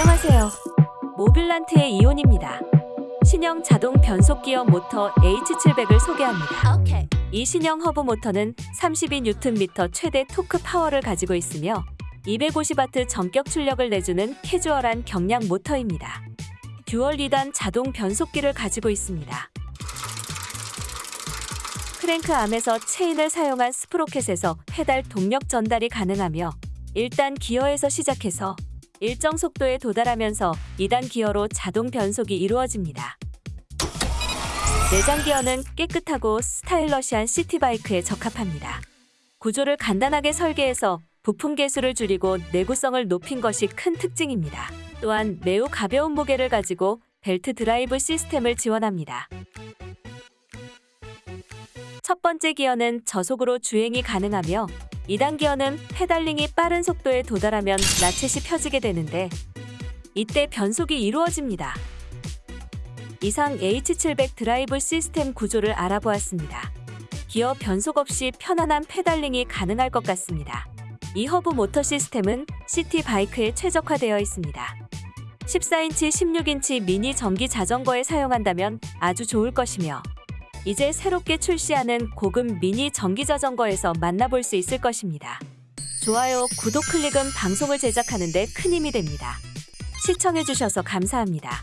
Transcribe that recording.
안녕하세요. 모빌란트의 이온입니다. 신형 자동 변속 기어 모터 H700을 소개합니다. Okay. 이 신형 허브 모터는 32Nm 최대 토크 파워를 가지고 있으며 250W 정격 출력을 내주는 캐주얼한 경량 모터입니다. 듀얼 2단 자동 변속기를 가지고 있습니다. 크랭크 암에서 체인을 사용한 스프로켓에서 페달 동력 전달이 가능하며 1단 기어에서 시작해서 일정 속도에 도달하면서 2단 기어로 자동 변속이 이루어집니다. 내장 기어는 깨끗하고 스타일러시한 시티바이크에 적합합니다. 구조를 간단하게 설계해서 부품 개수를 줄이고 내구성을 높인 것이 큰 특징입니다. 또한 매우 가벼운 무게를 가지고 벨트 드라이브 시스템을 지원합니다. 첫 번째 기어는 저속으로 주행이 가능하며 2단 기어는 pedaling이 빠른 속도에 도달하면 라쳇이 펴지게 되는데 이때 변속이 이루어집니다. 이상 H700 드라이브 시스템 구조를 알아보았습니다. 기어 변속 없이 편안한 pedaling이 가능할 것 같습니다. 이 허브 모터 시스템은 city bike에 최적화되어 있습니다. 14인치, 16인치 미니 전기 자전거에 사용한다면 아주 좋을 것이며 이제 새롭게 출시하는 고급 미니 전기 자전거에서 만나볼 수 있을 것입니다. 좋아요, 구독 클릭은 방송을 제작하는 데 큰 힘이 됩니다. 시청해주셔서 감사합니다.